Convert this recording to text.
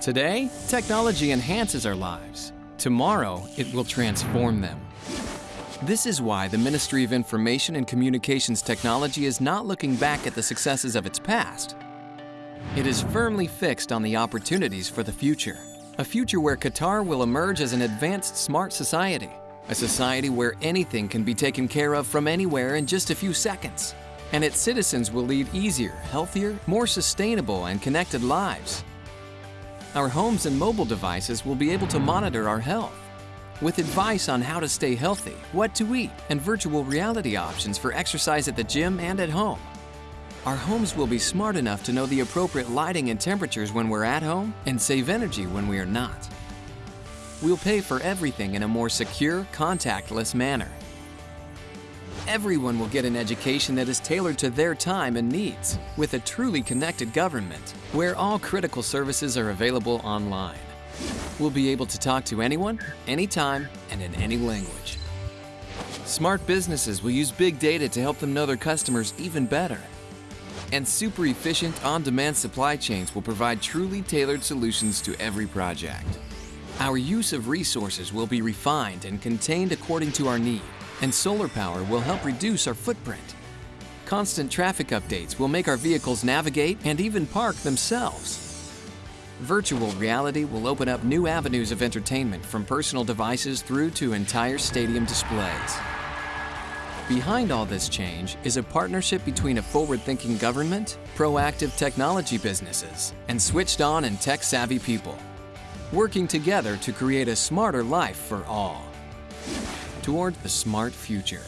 Today, technology enhances our lives. Tomorrow, it will transform them. This is why the Ministry of Information and Communications Technology is not looking back at the successes of its past. It is firmly fixed on the opportunities for the future. A future where Qatar will emerge as an advanced smart society. A society where anything can be taken care of from anywhere in just a few seconds. And its citizens will lead easier, healthier, more sustainable and connected lives. Our homes and mobile devices will be able to monitor our health with advice on how to stay healthy, what to eat, and virtual reality options for exercise at the gym and at home. Our homes will be smart enough to know the appropriate lighting and temperatures when we're at home and save energy when we are not. We'll pay for everything in a more secure, contactless manner. Everyone will get an education that is tailored to their time and needs, with a truly connected government, where all critical services are available online. We'll be able to talk to anyone, anytime, and in any language. Smart businesses will use big data to help them know their customers even better. And super efficient, on-demand supply chains will provide truly tailored solutions to every project. Our use of resources will be refined and contained according to our need, and solar power will help reduce our footprint. Constant traffic updates will make our vehicles navigate and even park themselves. Virtual reality will open up new avenues of entertainment from personal devices through to entire stadium displays. Behind all this change is a partnership between a forward-thinking government, proactive technology businesses, and switched-on and tech-savvy people, working together to create a smarter life for all. Toward the smart future.